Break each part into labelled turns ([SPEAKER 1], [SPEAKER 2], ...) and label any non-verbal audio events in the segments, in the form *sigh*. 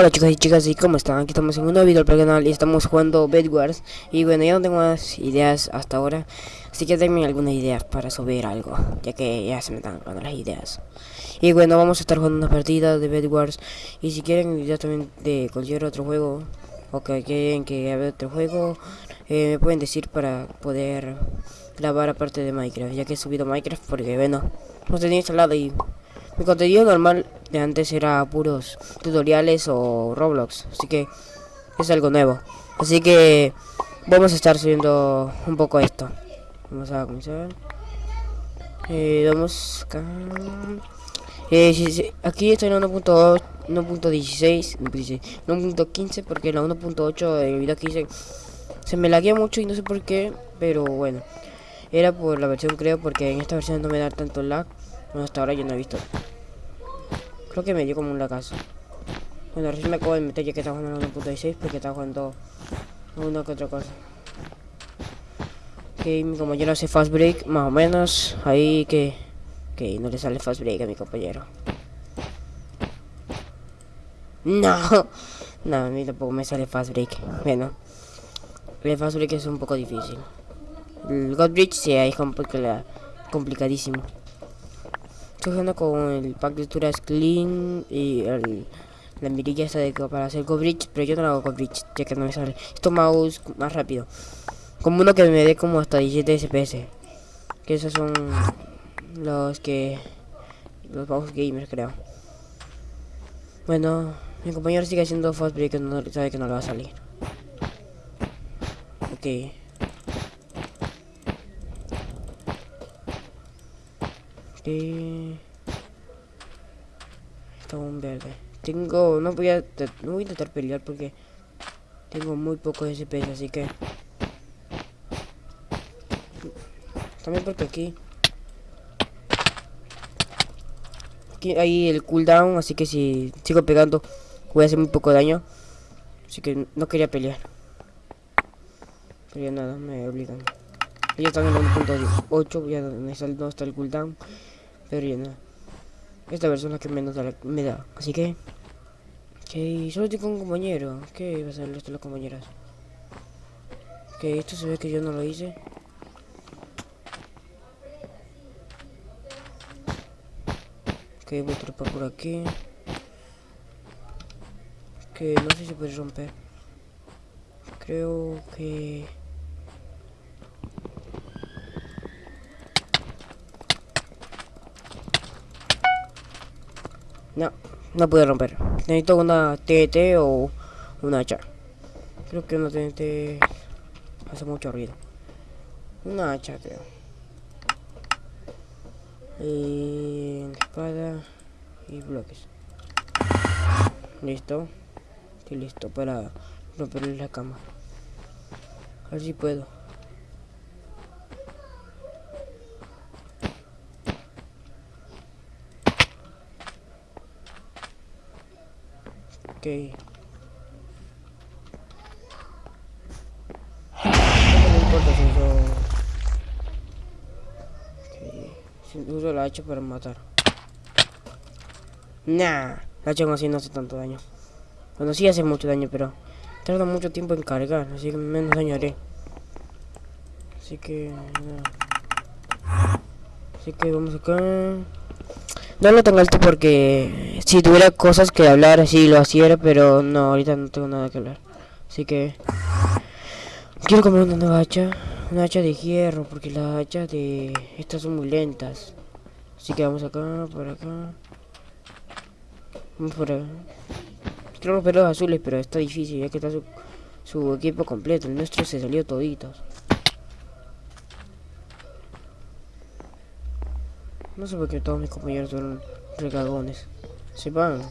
[SPEAKER 1] Hola chicos y chicas, ¿y cómo están? Aquí estamos en un nuevo video para el canal y estamos jugando Bedwars Y bueno, ya no tengo más ideas hasta ahora Así que denme algunas ideas para subir algo Ya que ya se me están acabando las ideas Y bueno, vamos a estar jugando una partida de Bedwars Y si quieren ideas también de cualquier otro juego O que quieren que haya otro juego eh, Me pueden decir para poder grabar aparte de Minecraft Ya que he subido Minecraft porque bueno, no tenía instalado y mi contenido normal de antes era puros tutoriales o Roblox, así que es algo nuevo. Así que vamos a estar subiendo un poco esto. Vamos a comenzar. Eh, vamos acá. Eh, aquí estoy en 1.16, 1.15 porque la 1.8 el video que hice se me laguea mucho y no sé por qué, pero bueno. Era por la versión creo porque en esta versión no me da tanto lag. Hasta ahora yo no he visto. Creo que me dio como un lagazo. Bueno, recién me acabo de meter que estaba jugando 1.16 porque estaba jugando una que otra cosa. Ok, mi compañero hace fast break, más o menos. Ahí que... Ok, no le sale fast break a mi compañero. No, *laughs* no, a mí tampoco me sale fast break. Bueno, el fast break es un poco difícil. El God Bridge sí es complicadísimo. Estoy jugando con el pack de texturas clean y el, la mirilla esta de para hacer coverage, pero yo no hago coverage, ya que no me sale. Esto mouse más rápido. Como uno que me dé como hasta 17 FPS. Que esos son los que los mouse gamers creo. Bueno, mi compañero sigue haciendo fast break no sabe que no le va a salir. Ok. Está un verde. Tengo... No voy a... No voy a intentar pelear porque... Tengo muy poco SPS, así que... También porque aquí... Aquí hay el cooldown, así que si sigo pegando voy a hacer muy poco daño. Así que no quería pelear. Pero ya nada, me obligan. Ya están en el 1.8, ya no está el cooldown. Pero ya no. Esta persona es la que menos me da. Así que... Que solo con un compañero. ¿Qué va a ser esto las compañeras? Que esto se ve que yo no lo hice. Ok, voy a trepar por aquí. Que no sé si puede romper. Creo que... No, no pude romper. Necesito una TT o una hacha. Creo que una TNT hace mucho ruido. Una hacha, creo. Y espada y bloques. Listo. Estoy listo para romper la cama. A ver si puedo. Ok. Uso la hacha para matar. Nah, la hacha así no hace tanto daño. Bueno, sí hace mucho daño, pero tarda mucho tiempo en cargar, así que menos daño haré. Así que... Así que vamos acá. No lo tengo alto porque si tuviera cosas que hablar así lo hiciera, pero no, ahorita no tengo nada que hablar. Así que quiero comprar una nueva hacha, una hacha de hierro, porque las hachas de estas son muy lentas. Así que vamos acá, por acá. Vamos por acá. Quiero romper los azules, pero está difícil ya que está su equipo completo. El nuestro se salió toditos. No sé por qué todos mis compañeros son regagones. Se van.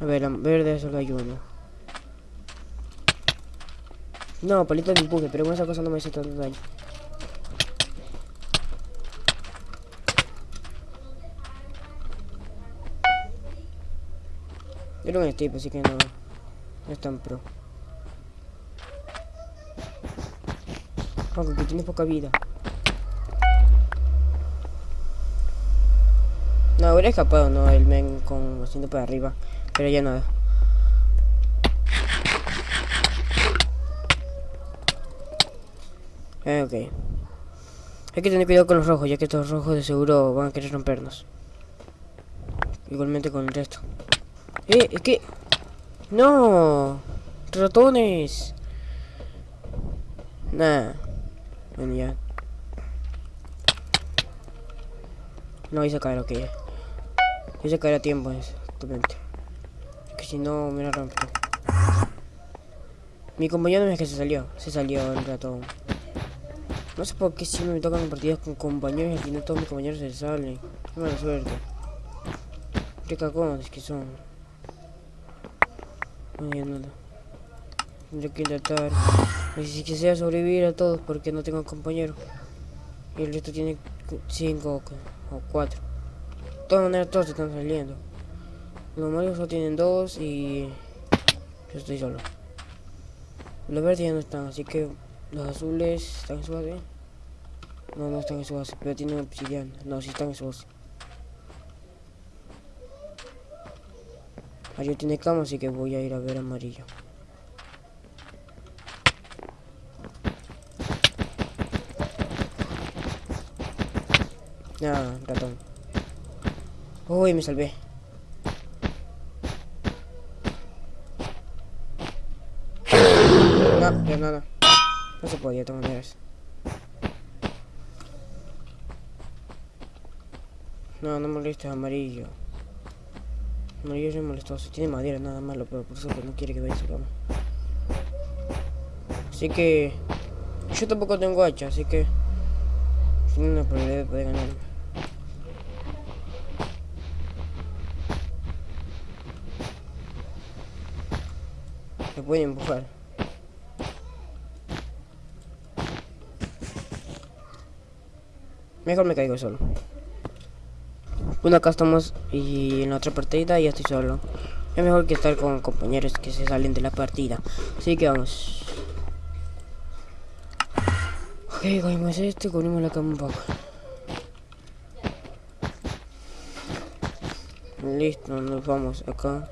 [SPEAKER 1] A ver, verde solo hay uno. No, palito de empuje, pero con esa cosa no me hace tanto daño. Era un Steve, así que no, no es tan pro. Que poca vida. No, No, hubiera escapado, no, el men con haciendo para arriba. Pero ya nada. Eh, ok. Hay que tener cuidado con los rojos, ya que estos rojos de seguro van a querer rompernos. Igualmente con el resto. ¡Eh! ¿Es que? ¡No! ¡Ratones! Nah. Ya. No hice caer, ok. Hice caer a tiempo, exactamente. Que si no, me la rompo. Mi compañero no es que se salió. Se salió el ratón. No sé por qué siempre me tocan partidas con compañeros y al final todos mis compañeros se salen. Mala suerte. Qué cagones que son. No hay nada. Tendré que intentar. Así que sea sobrevivir a todos porque no tengo compañeros. Y el resto tiene 5 o 4. De todas maneras todos están saliendo. Los malos solo tienen 2 y yo estoy solo. Los verdes ya no están, así que los azules están en su base. No, no están en su base, pero tienen obsidiana. No, sí están en su base. Tiene cama, así que voy a ir a ver amarillo. Ah, ratón. Uy, me salvé. No, ya nada. No se podía todas maneras. No, no molestes amarillo. Amarillo es molestoso. Tiene madera, nada malo, pero por eso no quiere que vaya su cama. Así que... Yo tampoco tengo hacha, así que... Tiene una probabilidad de poder ganarme. Pueden empujar. Mejor me caigo solo. Bueno, acá estamos y en la otra partida ya estoy solo. Es mejor que estar con compañeros que se salen de la partida. Así que vamos. Ok, cogimos esto y cogimos la cama un poco. Listo, nos vamos acá.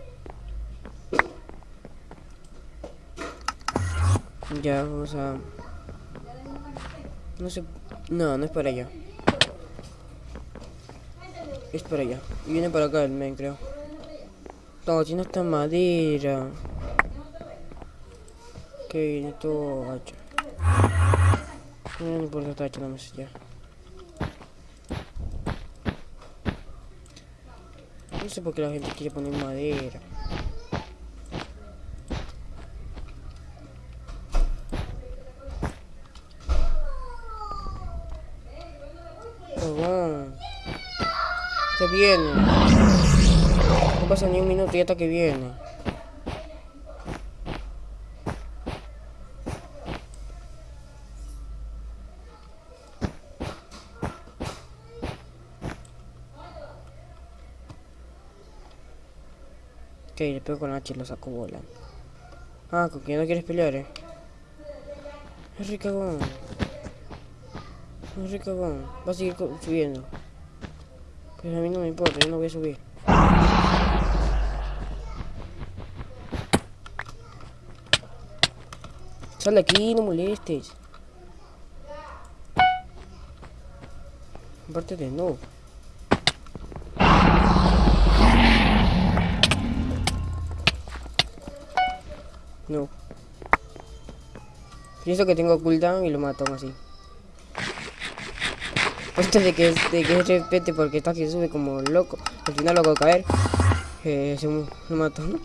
[SPEAKER 1] Ya, vamos a... No sé... No, no es para allá. Es para allá. Y viene para acá el men, creo. No, tiene esta madera. Que viene todo hacha. No, no importa, hecho nada más ya. No sé por qué la gente quiere poner madera. Que viene. No pasa ni un minuto y hasta que viene. Ok, le pego con H y lo saco volando. Ah, con que no quieres pelear, eh. Es ricagón. Es ricagón. Va a seguir subiendo. Pero a mí no me importa, yo no voy a subir. Sal de aquí, no molestes. Aparte de no. No. Pienso que tengo cooldown y lo mato así. Esto de que, de que porque está que sube como loco. Al final lo hago caer. Eh, se lo mato. *laughs*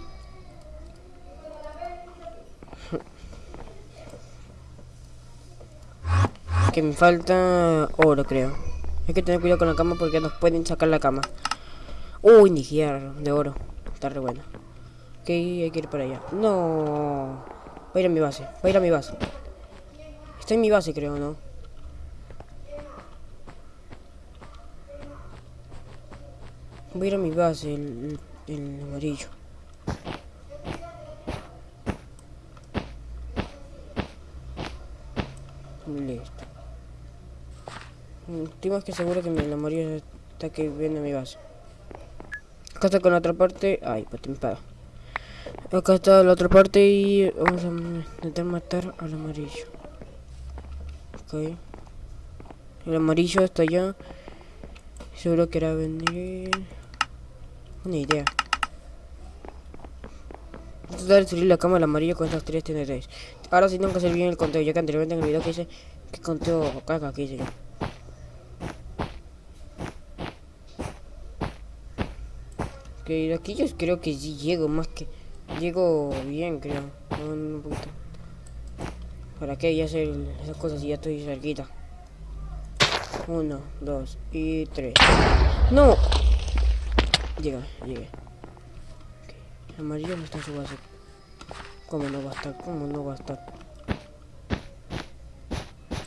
[SPEAKER 1] que me falta oro, creo. Hay que tener cuidado con la cama porque nos pueden sacar la cama. Uy, ni de oro. Está re bueno. Ok, hay que ir para allá. No. Voy a ir a mi base. Voy a ir a mi base. Está en mi base, creo, ¿no? Voy a ir a mi base, el, amarillo. Listo. Estoy más que seguro que el amarillo está que viene a mi base. Acá está con la otra parte. Ay, pues te me Acá está la otra parte y vamos a intentar matar al amarillo. Ok. El amarillo está allá. Seguro que era venir. Una idea. Voy a destruir la cama del amarillo con estas tres TNTs. Ahora sí tengo que hacer bien el conteo, ya que anteriormente en el video que hice, que conteo caca que hice yo. De aquí yo creo que sí llego más que... Llego bien, creo. Un poquito. ¿Para qué? Ya hacer esas cosas y ya estoy cerquita. Uno, dos y tres. ¡No! Llega, llegué. Amarillo no está en su base. ¿Cómo no va a estar? ¿Cómo no va a estar?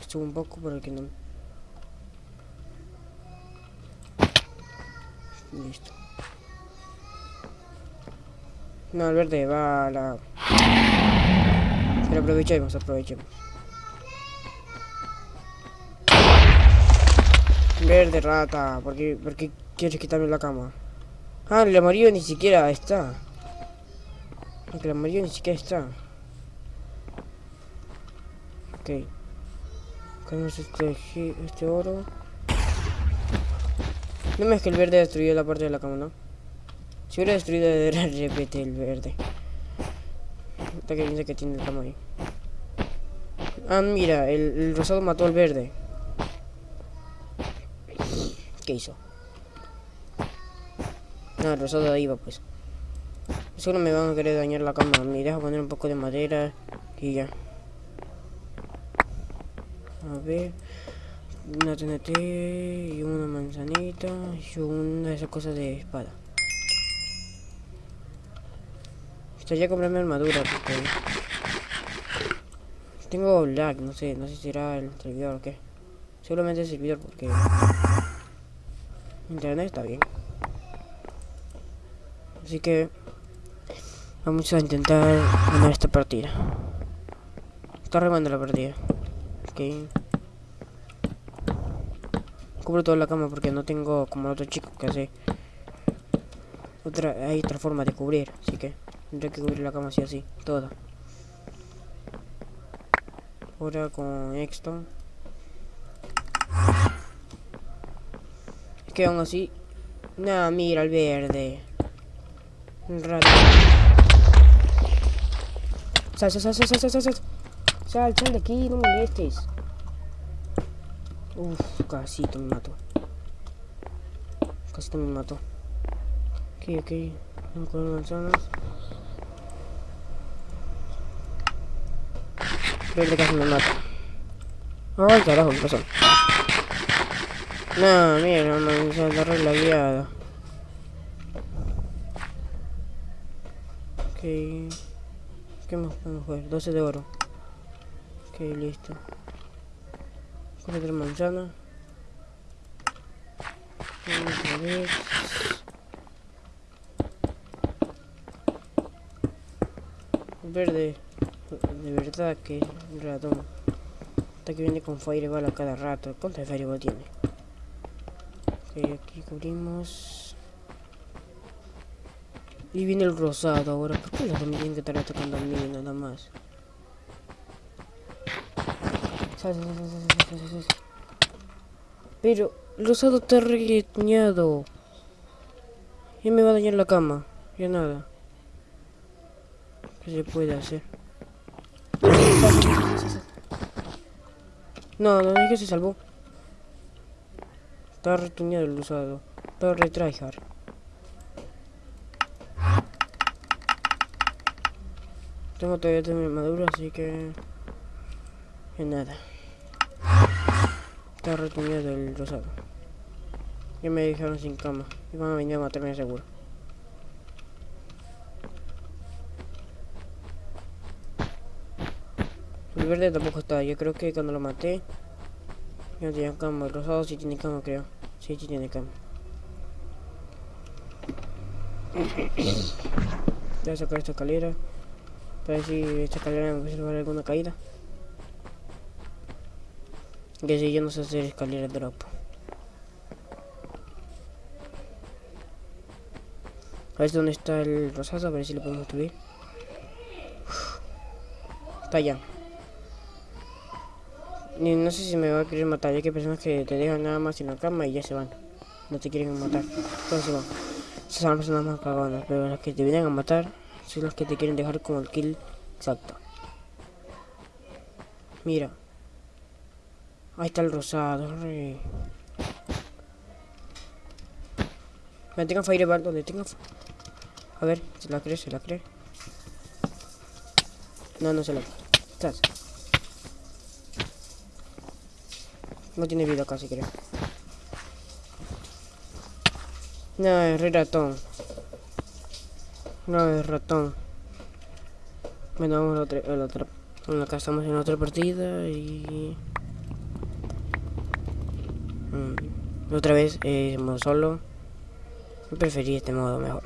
[SPEAKER 1] Subo un poco para que no... Listo. No, el verde va a la... Pero aprovechemos, aprovechemos. Verde rata, ¿por qué, ¿por qué quieres quitarme la cama? Ah, el amarillo ni siquiera está. La amarillo ni siquiera está. Ok. Tenemos este, este oro. No me es que el verde destruyó la parte de la cama, ¿no? Si hubiera destruido era repete el verde. Está que piensa que tiene el cama ahí. Ah, mira, el, el rosado mató al verde. ¿Qué hizo? No, rosado va pues. Solo me van a querer dañar la cama. Me dejo poner un poco de madera y ya. A ver. Una TNT y una manzanita y una de esas cosas de espada. Estaría comprarme armadura porque tengo lag, no sé, no sé si será el servidor o qué. Seguramente el servidor porque internet está bien. Así que vamos a intentar ganar esta partida. Está remando la partida. Ok. Cubro toda la cama porque no tengo como el otro chico que hace otra hay otra forma de cubrir, así que tendré que cubrir la cama así así, toda. Ahora con esto. Es que aún así. No, mira el verde. Rato. Sal, sal, sal, sal, sal, sal, sal. Sal, sal de aquí, no molestes. Uf, casi me mato. Casi me mato. Ok, ok. Vamos con manzanas. Verde casi me mata. Ay, carajo, ¿qué pasó? No, mira, manzana la guiada. ¿Qué más podemos jugar? 12 de oro. Ok, listo. Cuatro manzana. Vamos a ver. Verde. De verdad que ratón. Hasta que viene con fireball a cada rato. ¿Cuánto fireball tiene? Aquí cubrimos. Y viene el rosado ahora. ¿Por qué los tienen que estar atacando a mí nada más? Pero el rosado está regueñado. Ya me va a dañar la cama. Ya nada. ¿Qué se puede hacer? No, no es que se salvó. Está retuñado el rosado. Está retryhard. Tengo todavía mi armadura, así que... Que nada. Está retenido el rosado. Ya me dejaron sin cama. Y van a venir a matarme seguro. El verde tampoco está. Yo creo que cuando lo maté... No tenía cama. El rosado sí tiene cama, creo. Sí, sí tiene cama. Voy a sacar esta escalera. Para ver si esta escalera me puede salvar alguna caída. Que si yo no sé hacer escalera drop. A ver dónde está el rosado, a ver si lo podemos subir. Está allá. Y no sé si me va a querer matar, ya que hay personas que te dejan nada más en la cama y ya se van. No te quieren matar. Entonces van. Esas son las personas más cagadas, pero las que te vienen a matar son las que te quieren dejar como el kill exacto. Mira. Ahí está el rosado, re. Me tenga fireball donde tenga. A ver, se la cree, se la cree. No, no se la cree. No tiene vida casi, creo. No, es re ratón. No, es ratón. Bueno, vamos la otra. Bueno, acá estamos en otra partida y... Mm, otra vez, eh, modo solo. Yo preferí este modo mejor.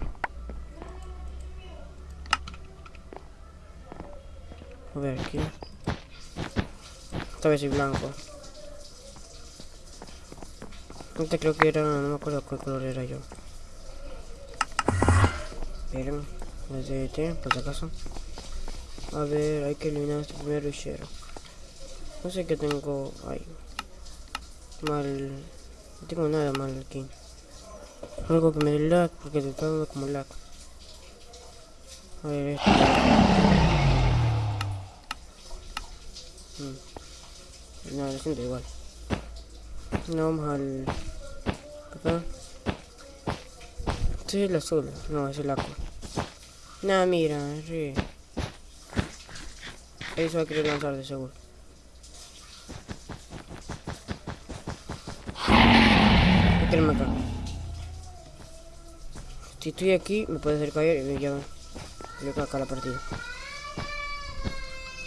[SPEAKER 1] A ver, aquí. Esta vez soy blanco. Antes creo que era, no me acuerdo cuál color era yo. Desde este, por si acaso. A ver, hay que eliminar este primer rushero. No sé qué tengo ahí. Mal. No tengo nada mal aquí. Algo que me dé lag, porque te está dando como lag. A ver, esto. Mm. No, lo siento igual. No, vamos al... Acá. Es el azul. No, es el agua. Nada, mira, re... Eso va a querer lanzar de seguro. Espérenme acá. Si estoy aquí, me puede hacer caer y me lleva. Yo acá la partida.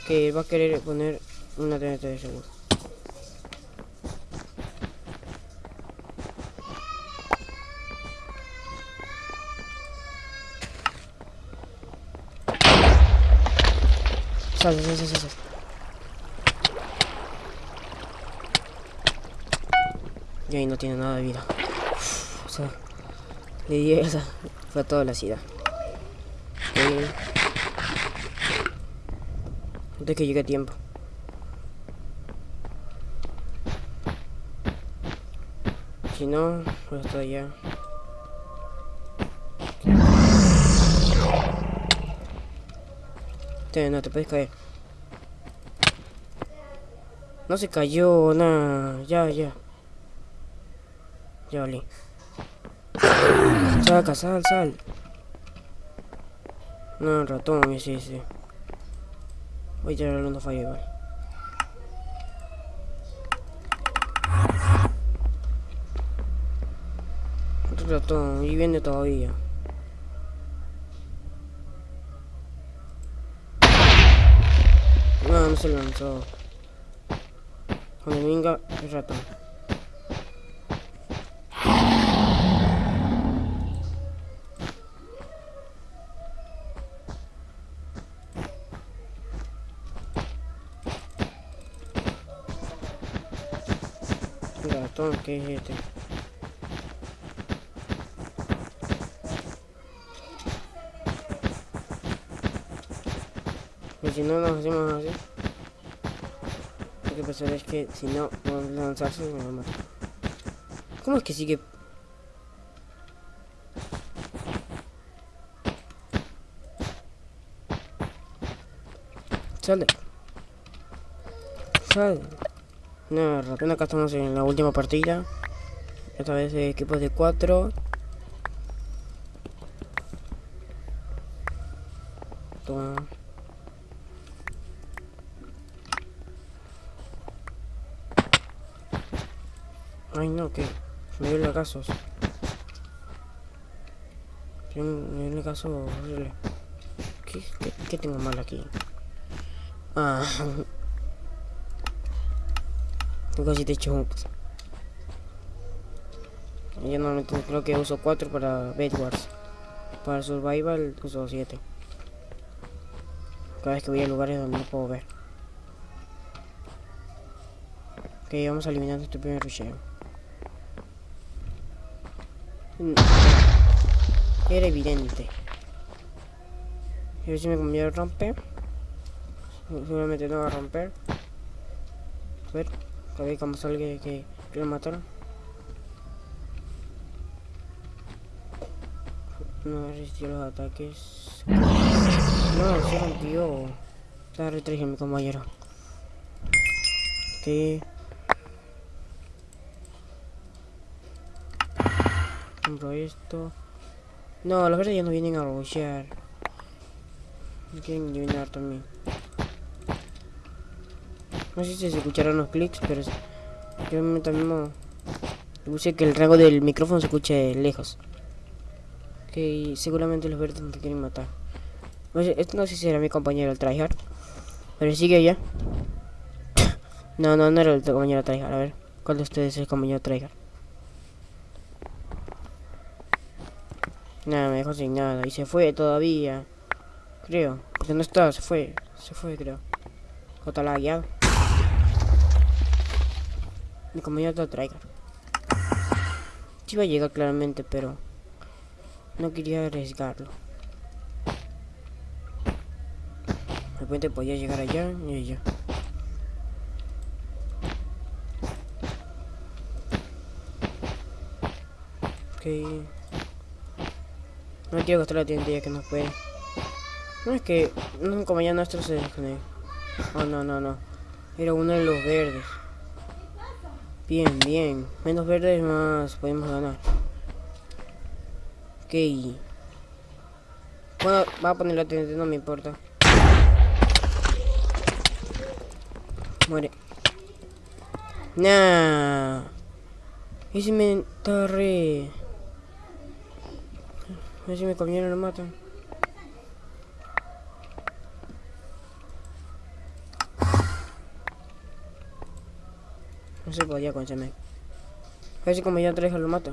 [SPEAKER 1] Que va a querer poner una TNT de seguro. Sal, sal, sal. Y ahí no tiene nada de vida. Uf, o sea, le di esa. Fue toda la ciudad. Antes que llegue a tiempo. Si no, pues hasta allá. Te, no te puedes caer. No se cayó, nada. Ya, ya. Ya valí. Saca, sal, sal. No, ratón, sí, sí. Voy a tirar una falla igual. Otro ratón, y viene todavía. No se lanzó. Cuando venga el ratón. Ratón, ¿qué es este? Y si no nos hacemos así. Lo que pasa es que si no a lanzarse me a matar. ¿Cómo es que sigue? Sale. Sale. No, acá estamos en la última partida. Esta vez de equipos de 4. Toma. Ay no, que Me dio lagazo horrible. ¿Qué, qué, ¿Qué tengo mal aquí? Ah. Tengo 7 chunks. Yo normalmente creo que uso 4 para Bedwars. Para Survival uso 7. Cada vez que voy a lugares donde no puedo ver. Ok, vamos a eliminar este primer rusheo. Era evidente. A ver si mi compañero rompe. Seguramente no va a romper. A ver, a ver cómo salga que, que lo mataron. No resistió los ataques. No, se rompió. Está retrígido mi compañero. Ok. Compro esto. No, los verdes ya no vienen a rushear. Quieren eliminar también. No sé si se escucharon los clics, pero yo también puse que el rango del micrófono se escuche lejos. Que seguramente los verdes te quieren matar. No sé, esto no sé si era mi compañero el tryhard. Pero sigue allá. *coughs* no, no, no era el compañero tryhard. A ver, ¿cuál de ustedes es el compañero tryhard? Nada, me dejó sin nada. Y se fue todavía. Creo. Porque no está, se fue. Se fue, creo. O está guiado. Mi compañero está traiga. Sí iba a llegar claramente, pero... No quería arriesgarlo. De repente podía llegar allá y allá. Ok. No quiero gastar la tienda ya que no puede. No es que un compañero nuestro se desconectó. Oh, no, no, no. Era uno de los verdes. Bien, bien. Menos verdes más podemos ganar. Ok. Bueno, va a poner la TNT, no me importa. Muere. Nah. Ese me está re... A ver si mi compañero lo matan. No se podía con ese A ver si compañero Treja lo mata.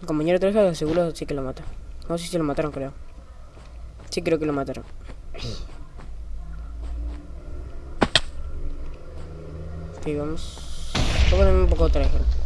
[SPEAKER 1] El compañero Treja seguro sí que lo mata. No sé si lo mataron, creo. Sí creo que lo mataron. Ok, vamos. Voy a ponerme un poco Treja.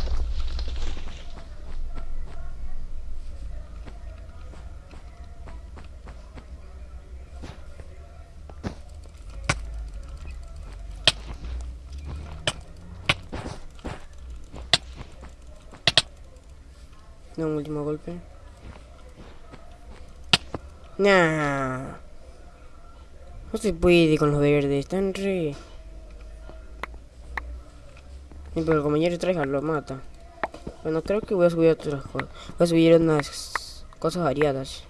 [SPEAKER 1] No, un último golpe. Nah. No se puede con los verdes, están re... pero el compañero traiga lo mata. Bueno, creo que voy a subir otras cosas. Voy a subir unas cosas variadas.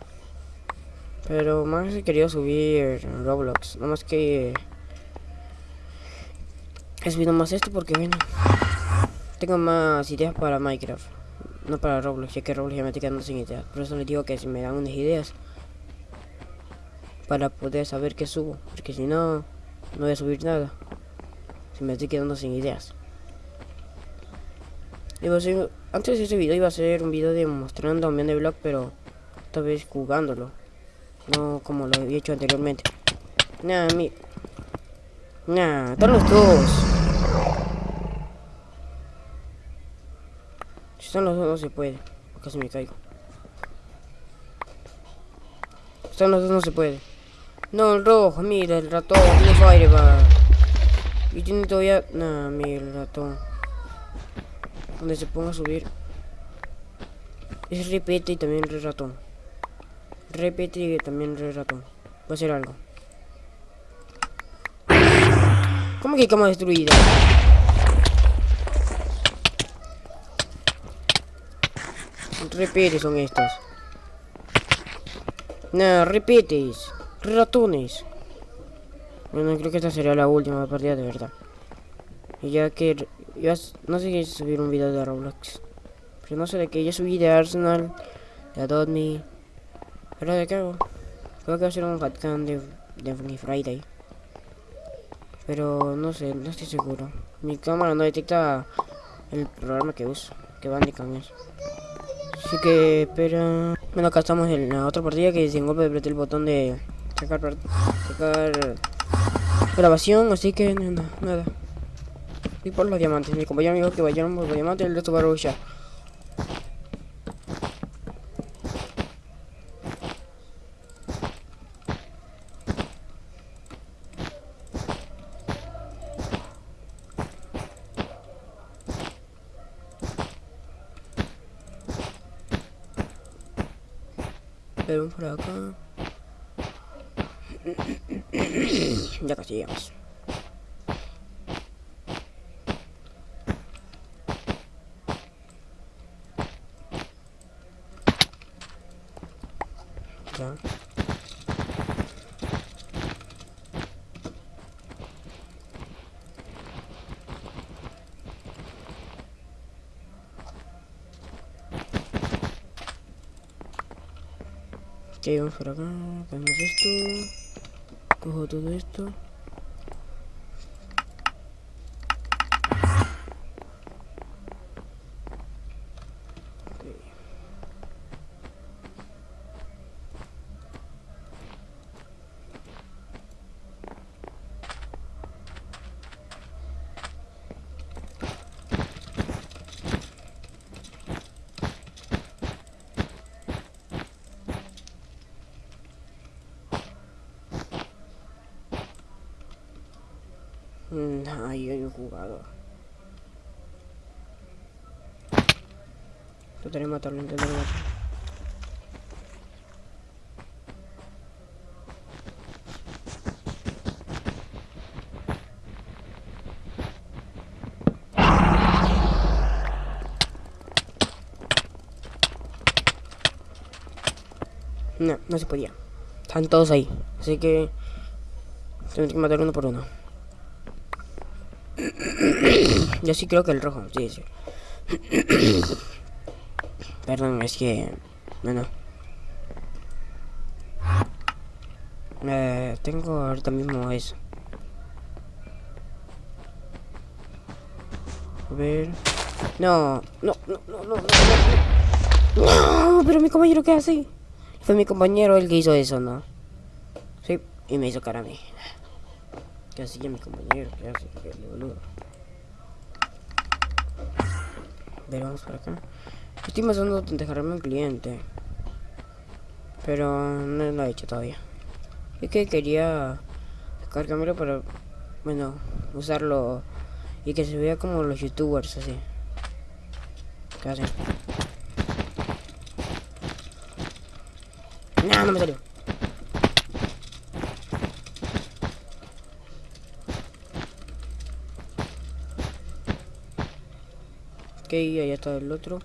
[SPEAKER 1] Pero más he querido subir Roblox. Nada más que... He subido más esto porque, bueno... Tengo más ideas para Minecraft no para Roblox, ya que Roblox ya me estoy quedando sin ideas. Por eso les digo que si me dan unas ideas para poder saber qué subo, porque si no, no voy a subir nada. Si me estoy quedando sin ideas. antes de ese video iba a ser un video demostrando un de blog, pero esta vez jugándolo. No como lo había hecho anteriormente. Nah, mi... Nah, están los dos. Dos no se puede. Casi me caigo. Están los dos no se puede. No, el rojo, mira, el ratón, tiene fireball. Y tiene todavía... Nah, mira, el ratón. Donde se ponga a subir. Es repete y también re ratón. Repete y también re ratón. Va a hacer algo. ¿Cómo que cama destruida? Repetes son estos. Nada, repetes. Ratones. Bueno, creo que esta sería la última partida de verdad. Y ya que... Ya, no sé si subir un video de Roblox. Pero no sé de qué. Ya subí de Arsenal. De Adopt Me. ¿Pero de qué hago? Creo que va a ser un Hatcam de, de Friday. Pero no sé, no estoy seguro. Mi cámara no detecta el programa que uso. Que Bandicam es. Así que espera. Bueno, acá estamos en la otra partida que sin golpe apreté el botón de sacar, sacar grabación, así que nada, nada. Y por los diamantes, mi compañero me dijo que vayan por los diamantes, el resto va a rushar. Pero por acá. ya casi llegamos. Ya. Ok, vamos por acá, hacemos esto, cojo todo esto. Mm, Ahí hay un jugador. Intentaré matarlo, matarlo. No, no se podía. Están todos ahí. Así que... Tengo que matar uno por uno. Yo sí creo que el rojo, sí, sí. *coughs* Perdón, es que... Bueno. Eh, tengo ahorita mismo eso. A ver... No, no, no, no, no, no, pero mi compañero, ¿qué hace? Fue mi compañero el que hizo eso, ¿no? Sí, y me hizo cara a mí. ¿Qué hacía mi compañero? ¿Qué hace? ¿Qué boludo? A ver, vamos por acá. Estoy pasando a dejarme un cliente. Pero no lo he hecho todavía. Es que quería descargármelo para, bueno, usarlo y que se vea como los youtubers así. ¿Qué hacen? No, no me salió. Ok, ahí está el otro.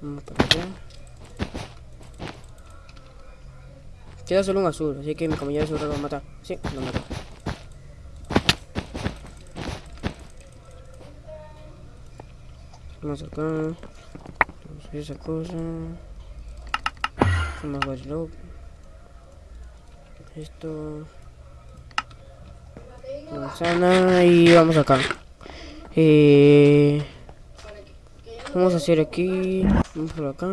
[SPEAKER 1] Vamos para allá. Queda solo un azul, así que mi compañero seguro lo va a matar. Sí, lo mató. Vamos acá. Vamos a ver esa cosa. Vamos a watchdog. Esto. Manzana y vamos acá. Eh, vamos a hacer aquí. Vamos por acá.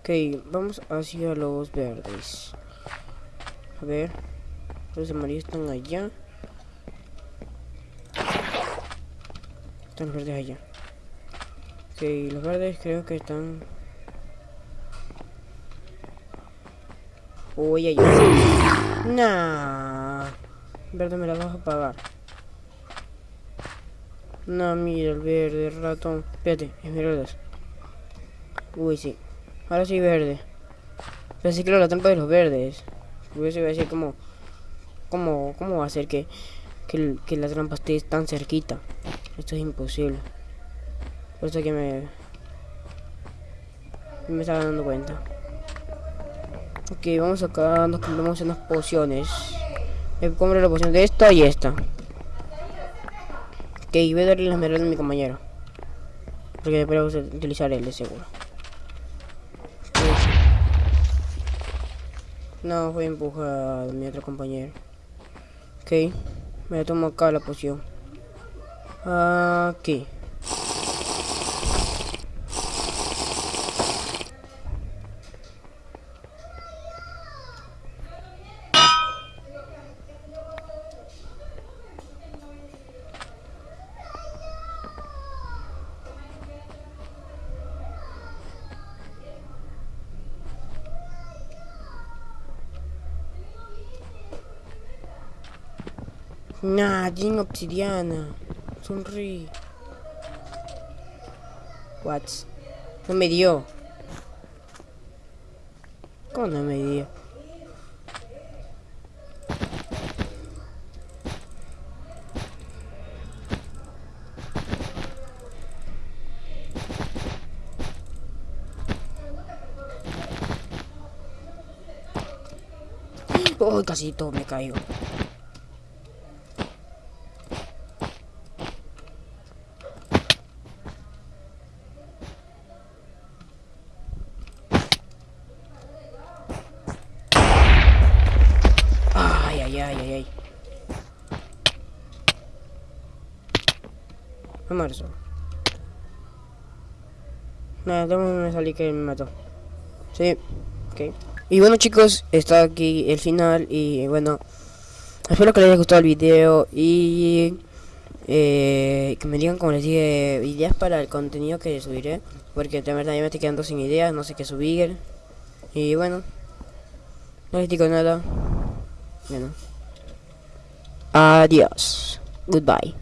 [SPEAKER 1] Ok, vamos hacia los verdes. A ver. Los amarillos están allá. Están los verdes allá. Ok, los verdes creo que están... Uy, ay, ay. Nah. Verde me la vas a pagar. No, mira el verde, ratón. Espérate, esmeraldas. Uy, sí. Ahora sí verde. Sí creo la trampa de los verdes. Porque se va a decir como... ¿Cómo, cómo va a ser que, que, que la trampa esté tan cerquita? Esto es imposible. Por eso que me... Me estaba dando cuenta. Ok, vamos acá, nos compramos unas pociones. Me compro la poción de esta y esta. Ok, voy a darle la esmeralda a mi compañero. Porque después vamos a utilizar el de seguro. No, empujar a mi otro compañero. Ok, me tomo acá la poción. Aquí. Jin Obsidiana. Sonríe. What? No me dio. ¿Cómo no me dio? Oh, casi todo me caigo. Ay, ay, ay, ay, ay. Nada, salí que me mató. Sí, ok. Y bueno chicos, está aquí el final y bueno, espero que les haya gustado el video y eh, que me digan como les dije ideas para el contenido que subiré, porque de verdad ya me estoy quedando sin ideas, no sé qué subir y bueno, no les digo nada, bueno, adiós, goodbye.